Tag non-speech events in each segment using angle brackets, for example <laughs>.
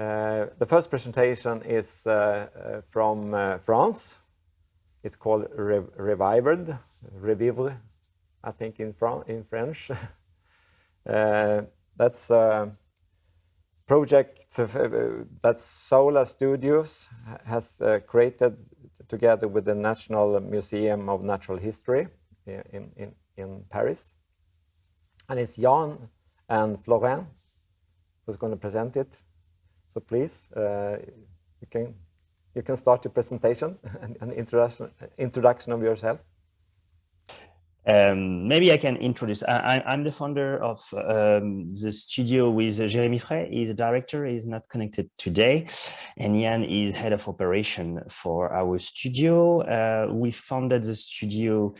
Uh, the first presentation is uh, uh, from France. It's called Re Revived, Revivre, I think in, Fran in French. <laughs> that's a project that Saola Studios has created together with the National Museum of Natural History in, in, in Paris. And it's Jan and Florent who's going to present it. So please, uh, you can you can start your presentation <laughs> and, and introduction introduction of yourself. Um, maybe I can introduce. I, am the founder of um, the studio with Jeremy Frey. He's a director. He's not connected today. And Jan is head of operation for our studio. Uh, we founded the studio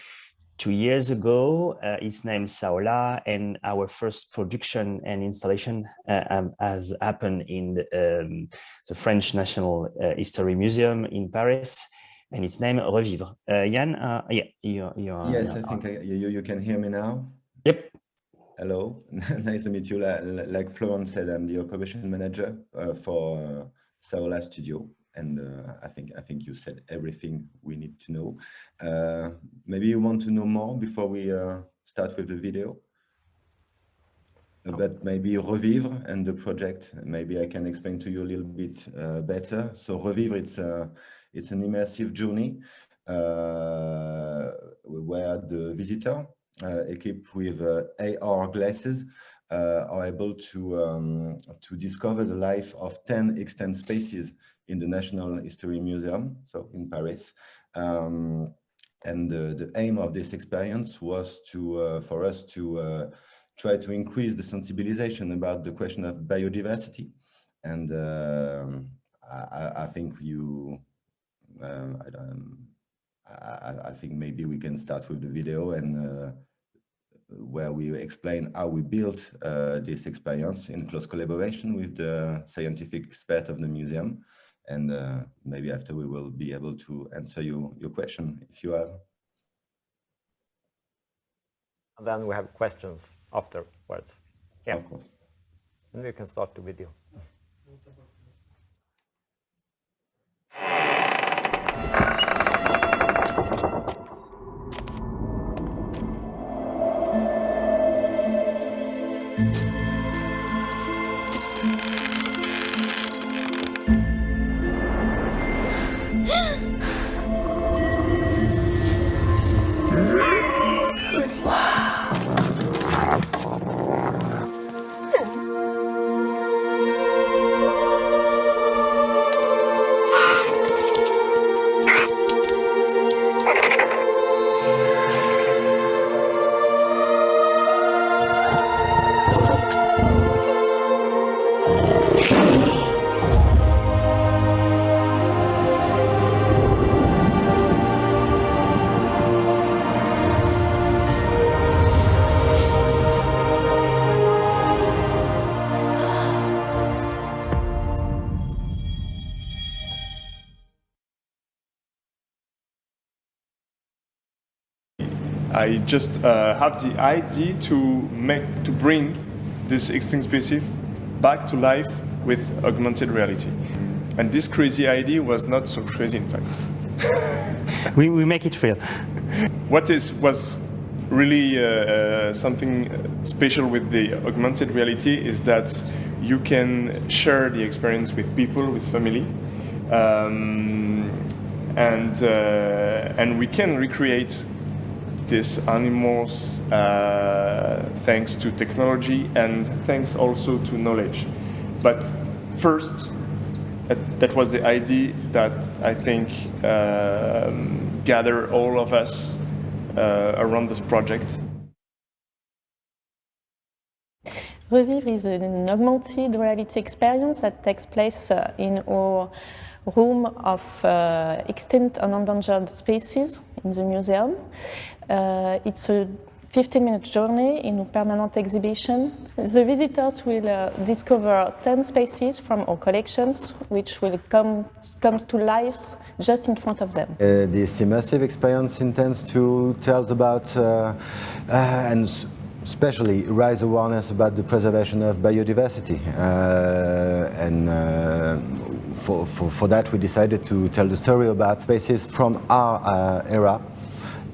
two years ago. Uh, it's named Saola, and our first production and installation uh, um, has happened in the, um, the French National uh, History Museum in Paris, and it's named Revivre. Uh, Jan, uh, yeah, you're, you're Yes, I think I, you, you can hear me now. Yep. Hello, <laughs> nice to meet you. Like Florent said, I'm the operation manager uh, for Saola Studio and uh, I think I think you said everything we need to know. Uh, maybe you want to know more before we uh, start with the video but maybe Revivre and the project. Maybe I can explain to you a little bit uh, better. So Revivre, it's a, it's an immersive journey uh, where the visitor, uh, equipped with AR glasses, are able to um, to discover the life of 10 extant spaces in the National History Museum, so in Paris. Um, and the, the, aim of this experience was to uh, for us to uh, try to increase the sensibilization about the question of biodiversity. And uh, I, I, think you, um, I, I, think maybe we can start with the video and uh, where we explain how we built uh, this experience in close collaboration with the scientific expert of the museum and uh, maybe after we will be able to answer you your question if you have. And then we have questions afterwards. Yeah, of course. And we can start the video. I just uh, have the idea to make to bring this extinct species back to life with augmented reality. And this crazy idea was not so crazy, in fact. <laughs> we, we make it real. What is was really uh, uh, something special with the augmented reality is that you can share the experience with people, with family, um, and uh, and we can recreate these animals uh, thanks to technology and thanks also to knowledge. But first, that was the idea that I think um, gather all of us uh, around this project. Revivre is an augmented reality experience that takes place uh, in our room of uh, extinct and endangered species in the museum. Uh, it's a 15 minute journey in a permanent exhibition. The visitors will uh, discover 10 species from our collections, which will come, come to life just in front of them. Uh, this immersive experience intends to tell about uh, uh and especially raise awareness about the preservation of biodiversity uh, and uh, for, for, for that, we decided to tell the story about species from our uh, era.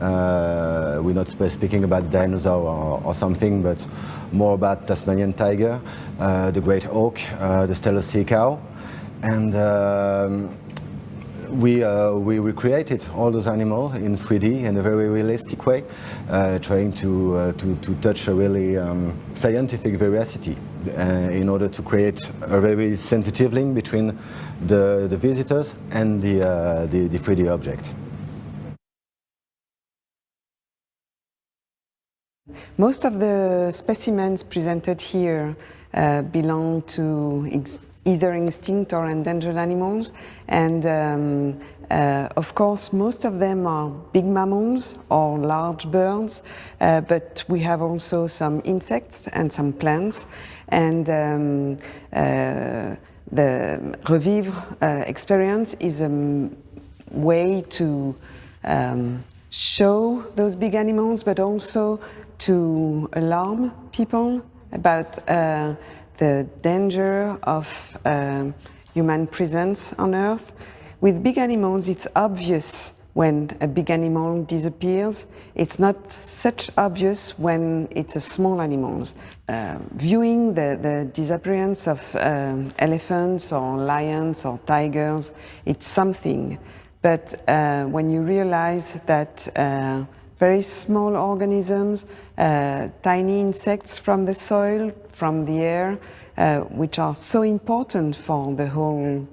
Uh, we're not speaking about dinosaur or, or, something, but more about Tasmanian tiger, uh, the great auk, uh, the Steller sea cow. And um, we, uh, we recreated all those animals in 3D in a very realistic way, uh, trying to, uh, to, to touch a really um, scientific veracity uh, in order to create a very sensitive link between the, the visitors and the, uh, the, the 3D object. Most of the specimens presented here uh, belong to either extinct or endangered animals. And um, uh, of course, most of them are big mammals or large birds, uh, but we have also some insects and some plants. And um, uh, the Revivre uh, experience is a way to um, show those big animals, but also to alarm people about uh, the danger of um, human presence on Earth. With big animals, it's obvious when a big animal disappears. It's not such obvious when it's a small animals. Uh, viewing the, the, disappearance of um, elephants or lions or tigers, it's something. But uh, when you realize that uh, very small organisms, uh, tiny insects from the soil, from the air, uh, which are so important for the whole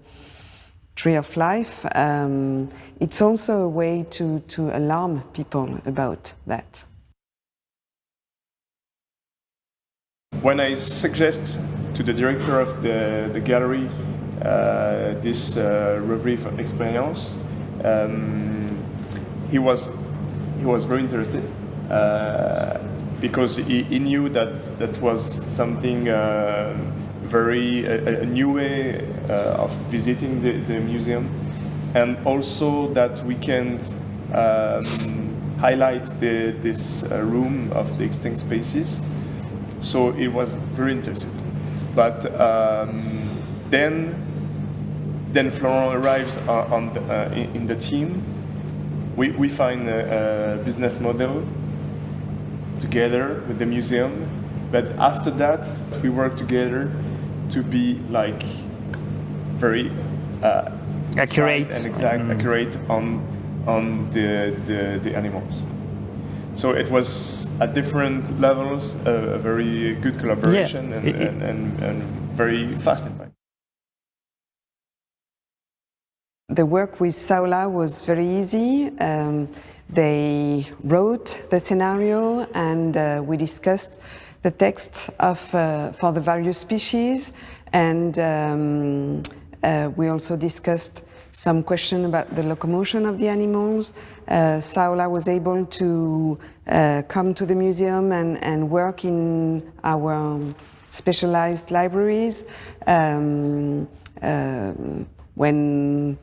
tree of life. Um, it's also a way to, to alarm people about that. When I suggest to the director of the, the gallery uh, this uh, experience, um, he was he was very interested. Uh, because he, he, knew that that was something uh, very a, a, new way uh, of visiting the, the, museum, and also that we can um, highlight the, this room of the extinct species. So it was very interesting. But um, then, then Florent arrives on the, in the team. We, we find a, a business model together with the museum. But after that, we work together to be like very uh, accurate and exact, mm. accurate on on the, the, the animals. So it was at different levels a, a very good collaboration yeah. and, it, and, and, and, very fast The work with Saola was very easy. Um, they wrote the scenario and uh, we discussed the text of, uh, for the various species and um, uh, we also discussed some question about the locomotion of the animals. Uh, Saola was able to uh, come to the museum and, and work in our specialized libraries. Um, uh, when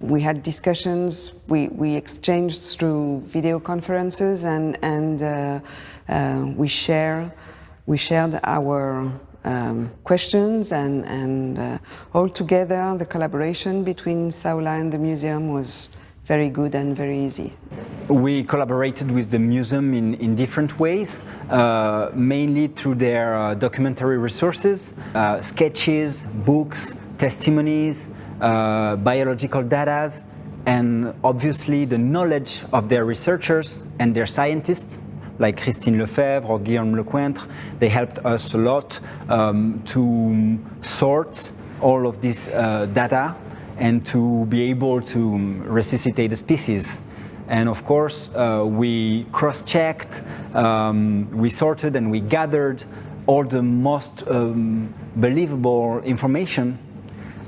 we had discussions, we, we exchanged through video conferences and, and uh, uh, we, share, we shared our um, questions and, and uh, all together the collaboration between Saola and the museum was very good and very easy. We collaborated with the museum in, in different ways, uh, mainly through their uh, documentary resources, uh, sketches, books, testimonies, uh, biological data, and obviously the knowledge of their researchers and their scientists like Christine Lefebvre or Guillaume Lecointre, they helped us a lot um, to sort all of this uh, data and to be able to resuscitate the species. And of course, uh, we cross-checked, um, we sorted and we gathered all the most um, believable information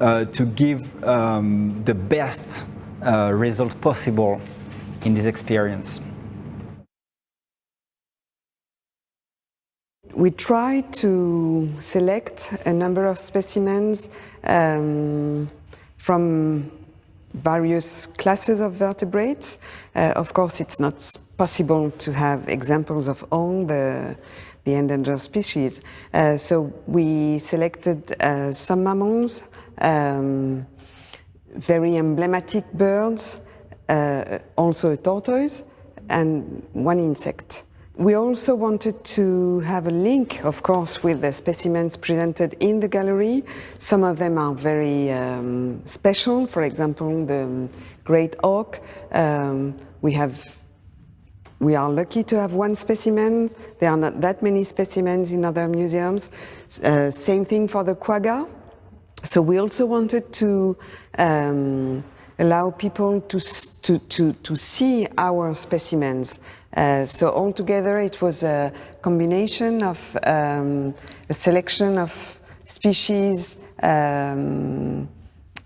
uh, to give um, the best uh, result possible in this experience. We try to select a number of specimens um, from various classes of vertebrates. Uh, of course, it's not possible to have examples of all the, the endangered species. Uh, so we selected uh, some mammals, um, very emblematic birds, uh, also a tortoise, and one insect. We also wanted to have a link, of course, with the specimens presented in the gallery. Some of them are very um, special, for example, the great auk. Um, we have we are lucky to have one specimen. There are not that many specimens in other museums. Uh, same thing for the quagga. So we also wanted to um, allow people to, to, to, to see our specimens. Uh, so altogether it was a combination of um, a selection of species um,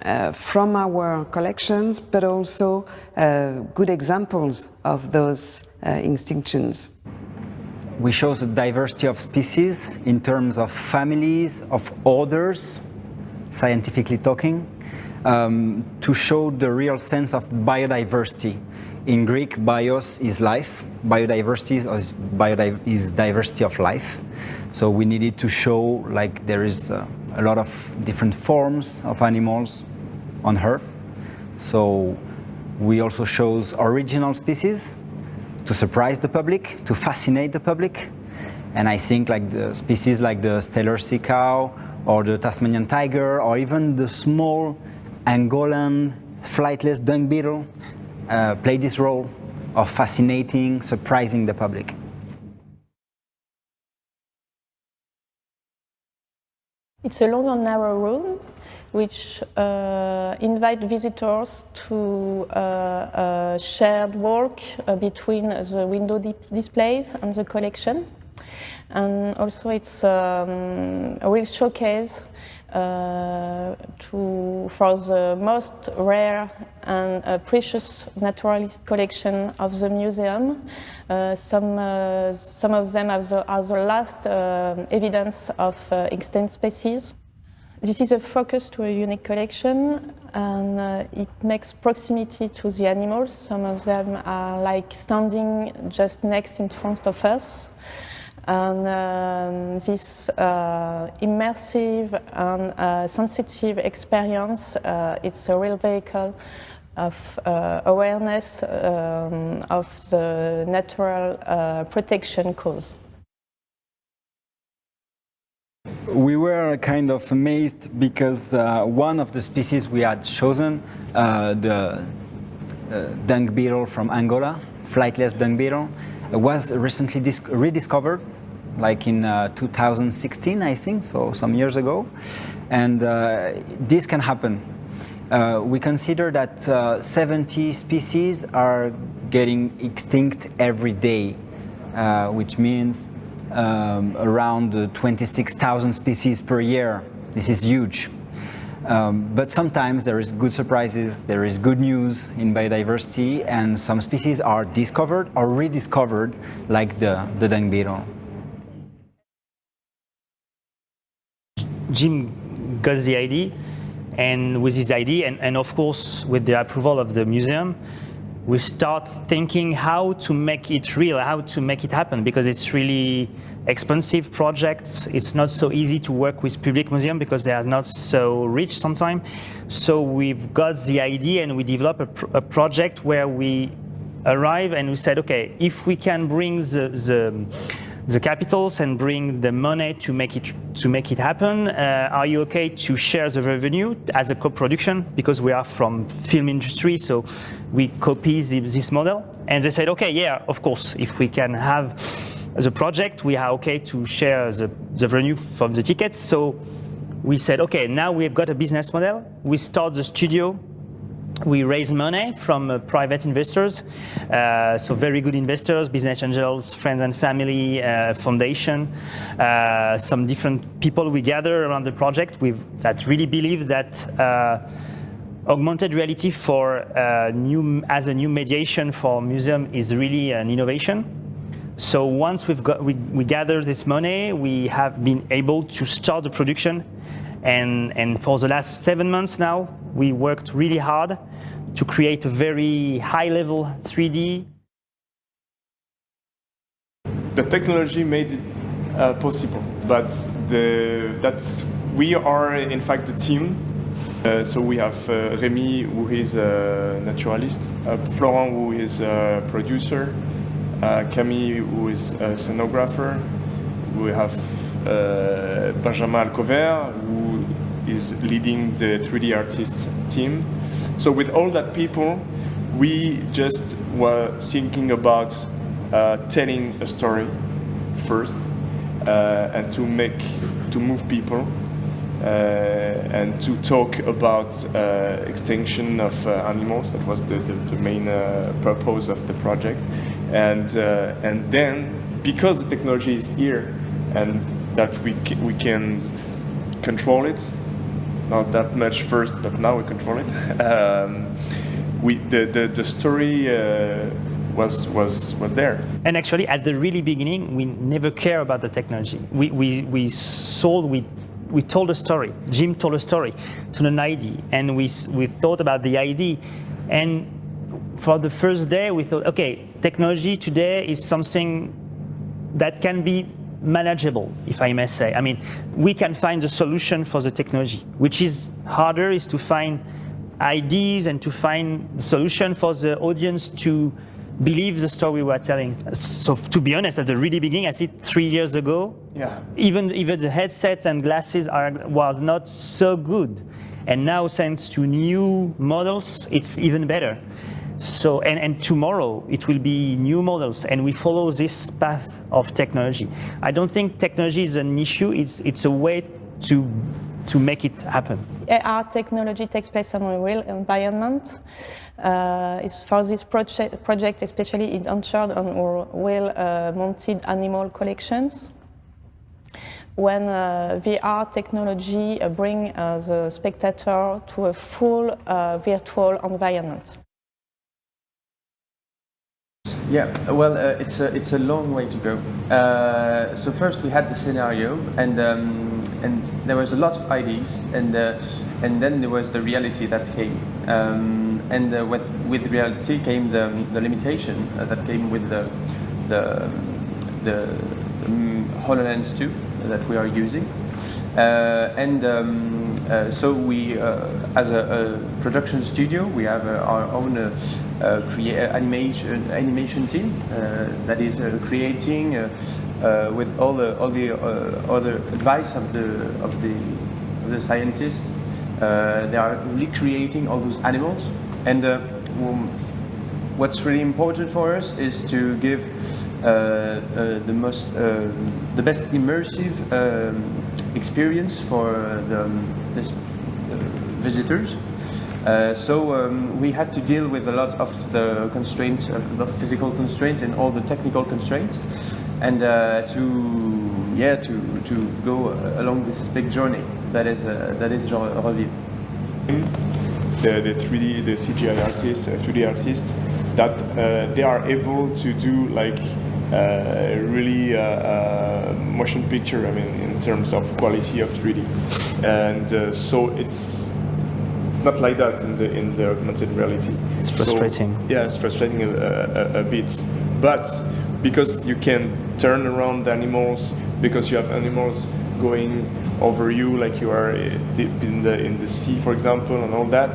uh, from our collections, but also uh, good examples of those uh, extinctions. We show the diversity of species in terms of families, of orders, scientifically talking, um, to show the real sense of biodiversity. In Greek, bios is life, biodiversity is, is diversity of life. So we needed to show like there is uh, a lot of different forms of animals on Earth. So we also shows original species to surprise the public, to fascinate the public. And I think like the species like the Steller sea cow or the Tasmanian tiger or even the small Angolan flightless dung beetle uh, play this role of fascinating, surprising the public. It's a long and narrow room which uh, visitors to uh, uh shared work between the window di displays and the collection. And also it's um, a real showcase uh, to, for the most rare and uh, precious naturalist collection of the museum. Uh, some, uh, some of them are the, are the last uh, evidence of uh, extinct species. This is a focus to a unique collection and it makes proximity to the animals. Some of them are like standing just next in front of us. And um, this uh, immersive and uh, sensitive experience, uh, it's a real vehicle of uh, awareness um, of the natural uh, protection cause. We were kind of amazed because uh, one of the species we had chosen, the dung beetle from Angola, flightless dung beetle, was recently rediscovered like in uh, 2016, I think, so some years ago. And uh, this can happen. Uh, we consider that uh, 70 species are getting extinct every day, uh, which means um, around 26,000 species per year. This is huge. Um, but sometimes there is good surprises, there is good news in biodiversity, and some species are discovered or rediscovered, like the, the dung beetle. Jim got the idea, and with his idea, and, and of course with the approval of the museum, we start thinking how to make it real, how to make it happen, because it's really expensive projects. It's not so easy to work with public museum because they are not so rich sometimes. So we've got the idea and we develop a, pr a project where we arrive and we said, okay, if we can bring the, the the capitals and bring the money to make it to make it happen. Uh, are you okay to share the revenue as a co-production because we are from film industry, so we copy the, this model? And they said, okay, yeah, of course, if we can have the project, we are okay to share the, the revenue from the tickets. So we said, okay, now we've got a business model. We start the studio we raise money from uh, private investors, uh, so very good investors, business angels, friends and family, uh, foundation, uh, some different people we gather around the project with, that really believe that uh, augmented reality for uh, new, as a new mediation for museum is really an innovation. So once we've got, we, we gather this money, we have been able to start the production and, and for the last seven months now, we worked really hard to create a very high level 3D. The technology made it uh, possible, but the, that's, we are in fact the team Uh, so we have uh, Remy, who is a naturalist, uh, Florent, who is a producer, uh, Camille, who is a scenographer. We have uh, Benjamin Alcover, who is leading the 3D artists team. So with all that people, we just were thinking about uh, telling a story first uh, and to make to move people uh, and to talk about uh, extinction of uh, animals. That was the, the, the main uh, purpose of the project. And, uh, and then, because the technology is here and that we, we can control it, not that much first, but now we control it, <laughs> um, we, the, the, the story uh, was, was, was there. And actually, at the really beginning, we never care about the technology. We, we, we sold, we, we told a story. Jim told a story to an ID, and we, we thought about the ID. And for the first day, we thought, okay, technology today is something that can be manageable, if I may say. I mean, we can find a solution for the technology, which is harder is to find ideas and to find the solution for the audience to believe the story we're telling. So to be honest, at the really beginning, I see three years ago, Yeah. even even the headsets and glasses are was not so good, and now thanks to new models, it's even better. So and, and tomorrow it will be new models, and we follow this path of technology. I don't think technology is an issue; it's it's a way to to make it happen. AR technology takes place on a real environment. Uh, is for this project, project especially it ensured on our well-mounted animal collections. When uh, VR technology uh, bring uh, the spectator to a full uh, virtual environment. Yeah, well, uh, it's a it's a long way to go. Uh, so first we had the scenario, and um, and there was a lot of ideas, and uh, and then there was the reality that came, um, and uh, with with reality came the the limitation uh, that came with the the the um, Hololens 2 that we are using. Uh, and um, uh, so we, uh, as a, a production studio, we have uh, our own uh, animation animation team uh, that is creating with all the all the other advice of the of the of the scientists. They are recreating all those animals, and um, what's really important for us is to give the most uh, the best immersive um, experience for uh, the um, this, uh, visitors. Uh, so um, we had to deal with a lot of the constraints, of the physical constraints and all the technical constraints, and uh, to yeah to to go uh, along this big journey that is uh, that is Revive. the, the 3D, the CGI artists, uh, 2D artists, that uh, they are able to do like uh, really uh, uh, motion picture. I mean, in terms of quality of 3D, and uh, so it's it's not like that in the in the augmented reality. It's So, frustrating. yeah, it's frustrating a, a, a bit, but because you can turn around the animals, because you have animals going over you like you are uh, deep in the in the sea, for example, and all that.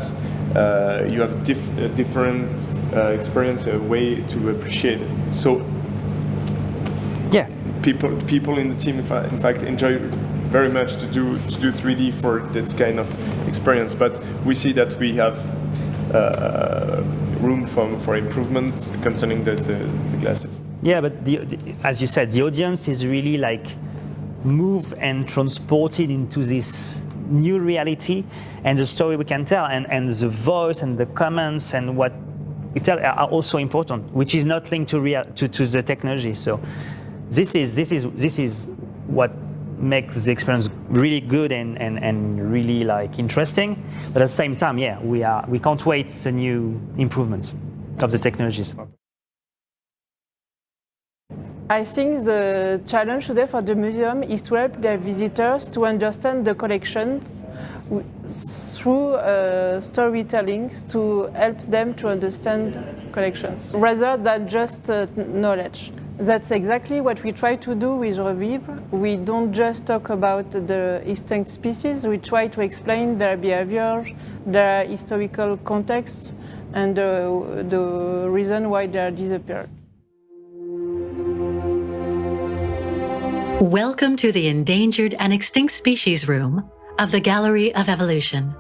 Uh, you have diff- a different uh, experience, a way to appreciate it. So people people in the team, in, fa- in fact, enjoy very much to do to do 3D for this kind of experience. But we see that we have uh, room for, for improvement concerning the, the, the glasses. Yeah, but the, the, as you said, the audience is really like moved and transported into this new reality and the story we can tell and, and the voice and the comments and what we tell are also important, which is not linked to, real, to, to the technology. So this is, this is, this is what makes the experience really good and, and, and really like interesting. But at the same time, yeah, we, are, we can't wait the new improvements of the technologies. I think the challenge today for the museum is to help their visitors to understand the collections through uh, storytellings to help them to understand collections rather than just uh, knowledge. That's exactly what we try to do with Revivre. We don't just talk about the extinct species, we try to explain their behavior, their historical context, and uh, the reason why they are disappeared. Welcome to the Endangered and Extinct Species Room of the Gallery of Evolution.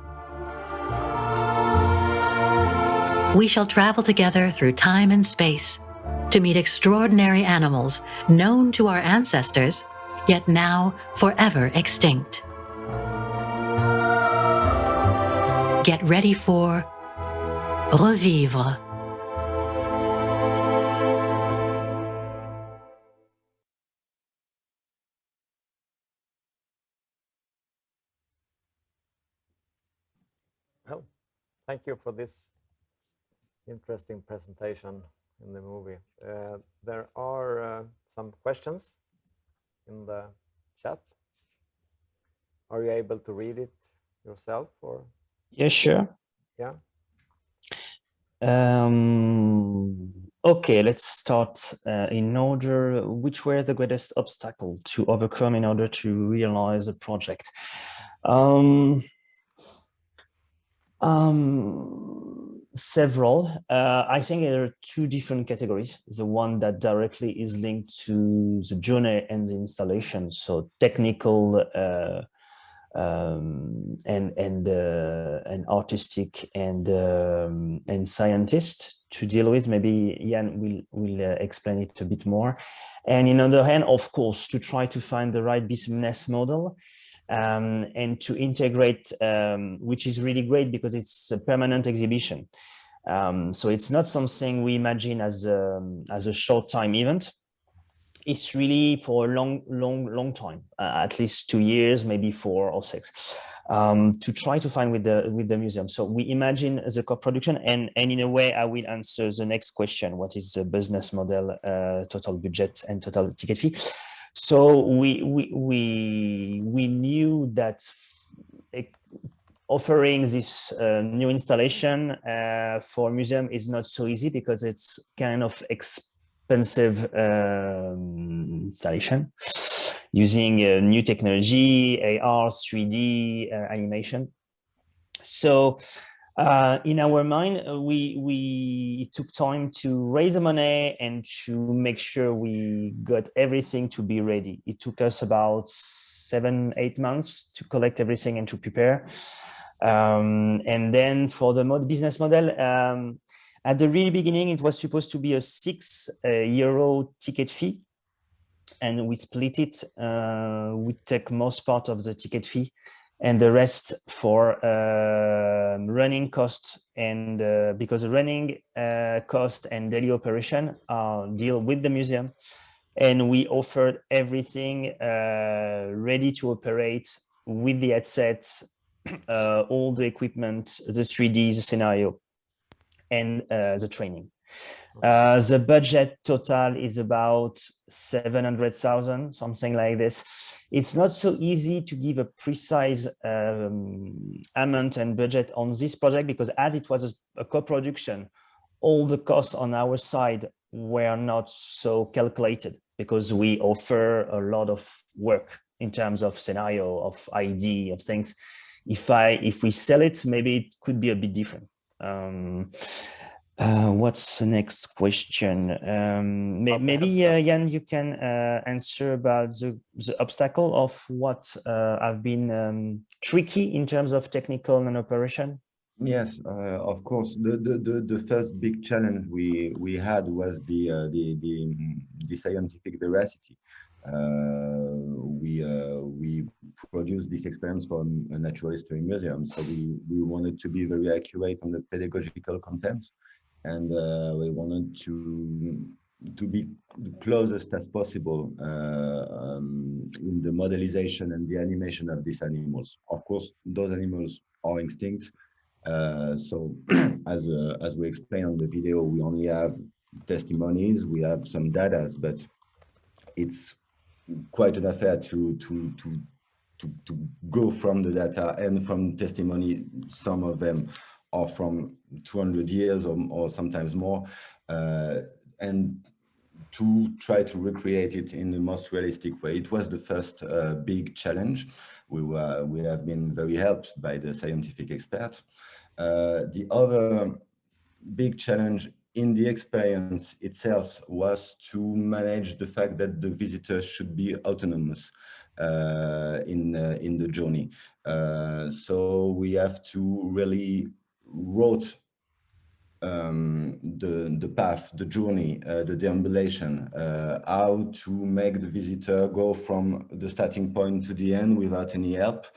We shall travel together through time and space to meet extraordinary animals known to our ancestors, yet now forever extinct. Get ready for Revivre. Well, thank you for this interesting presentation in the movie. Uh, there are uh, some questions in the chat. Are you able to read it yourself or? Yeah, sure. Yeah. Um, okay, let's start uh, in order. Which were the greatest obstacle to overcome in order to realize a project? Um, um, several. Uh, I think there are two different categories. The one that directly is linked to the journey and the installation, so technical uh, um, and and uh, and artistic and um, and scientist to deal with. Maybe Jan will will uh, explain it a bit more. And in other hand, of course, to try to find the right business model um, and to integrate, um, which is really great because it's a permanent exhibition. Um, so it's not something we imagine as a, as a short time event. It's really for a long, long, long time, uh, at least two years, maybe four or six, um, to try to find with the with the museum. So we imagine the co-production, and and in a way, I will answer the next question: What is the business model, uh, total budget, and total ticket fee? So we we we we knew that offering this uh, new installation uh, for museum is not so easy because it's kind of expensive um, installation using uh, new technology, AR, 3D uh, animation. So uh, in our mind, uh, we we took time to raise the money and to make sure we got everything to be ready. It took us about seven, eight months to collect everything and to prepare. Um, and then for the mod business model, um, at the really beginning, it was supposed to be a six uh, euro ticket fee. And we split it. Uh, we take most part of the ticket fee and the rest for uh, running cost and uh, because running uh, cost and daily operation uh, deal with the museum and we offered everything uh, ready to operate with the headset <clears throat> uh, all the equipment the 3d the scenario and the training uh, the budget total is about 700,000, something like this. It's not so easy to give a precise um, amount and budget on this project because as it was a, a co-production, all the costs on our side were not so calculated because we offer a lot of work in terms of scenario, of ID, of things. If I if we sell it, maybe it could be a bit different. Um, uh, what's the next question? Um, may, maybe uh, Jan, you can uh, answer about the, the obstacle of what uh, have been um, tricky in terms of technical and operation. Yes, uh, of course. The, the, the the first big challenge we we had was the uh, the, the the scientific veracity. we we produced this experience from a natural history museum, so we we wanted to be very accurate on the pedagogical content and uh, we wanted to to be the closest as possible uh, um, in the modelization and the animation of these animals. Of course, those animals are extinct. Uh, so <clears throat> as, uh, as we explained on the video, we only have testimonies, we have some data, but it's quite an affair to, to, to, to, to go from the data and from testimony, some of them are from 200 years or, or sometimes more. Uh, and to try to recreate it in the most realistic way. It was the first uh, big challenge. We, were, we have been very helped by the scientific experts. Uh, the other big challenge in the experience itself was to manage the fact that the visitors should be autonomous uh, in, uh, in the journey. Uh, so we have to really wrote um, the, the path, the journey, uh, the deambulation, uh, how to make the visitor go from the starting point to the end without any help.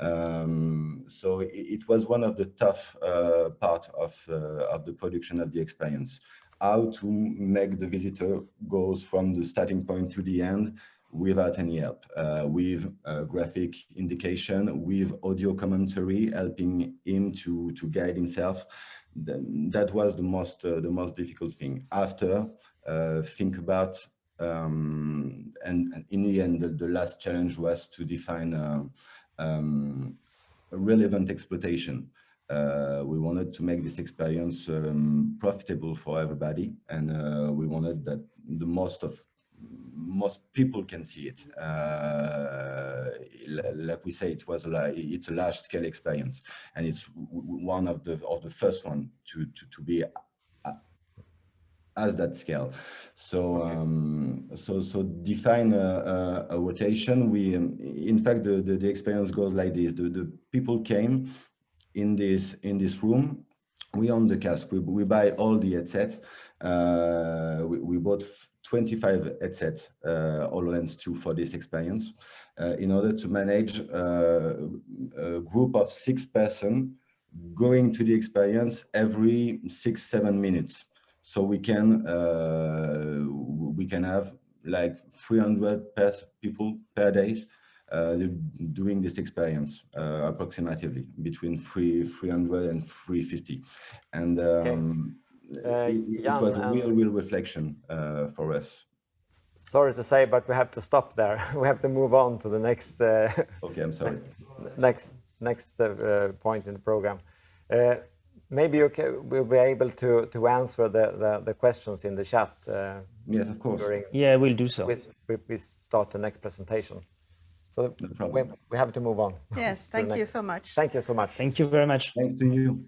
Um, so it, it, was one of the tough uh, part of, uh, of the production of the experience. How to make the visitor goes from the starting point to the end without any help, uh, with graphic indication, with audio commentary, helping him to, to guide himself. that was the most, uh, the most difficult thing. After, uh, think about, um, and, and, in the end, the, the, last challenge was to define uh, um, relevant exploitation. Uh, we wanted to make this experience um, profitable for everybody and uh, we wanted that the most of most people can see it. Uh, like we say, it was like it's a large scale experience, and it's one of the of the first one to to, to be as that scale. So um, so so define a, a, a rotation. We um, in fact the, the, the experience goes like this: the the people came in this in this room. We own the cask. We we buy all the headsets. Uh, we, we bought 25 headsets, uh, HoloLens 2 for this experience, uh, in order to manage uh, a group of six person going to the experience every six, seven minutes. So we can uh, we can have like 300 per people per day uh, doing this experience uh, approximately between three, 300 and 350. And um. It, it, was a real, real reflection for us sorry to say, but we have to stop there. <laughs> we have to move on to the next. Uh, <laughs> okay, I'm sorry. <laughs> Next, next uh, point in the program. Uh, maybe you can, we'll be able to to answer the the, the questions in the chat. Uh, yes, of course. During, yeah, we'll do so. We, we, we start the next presentation. So no we, we have to move on. Yes, thank you so much. Thank you so much. Thank you very much. Thanks to you.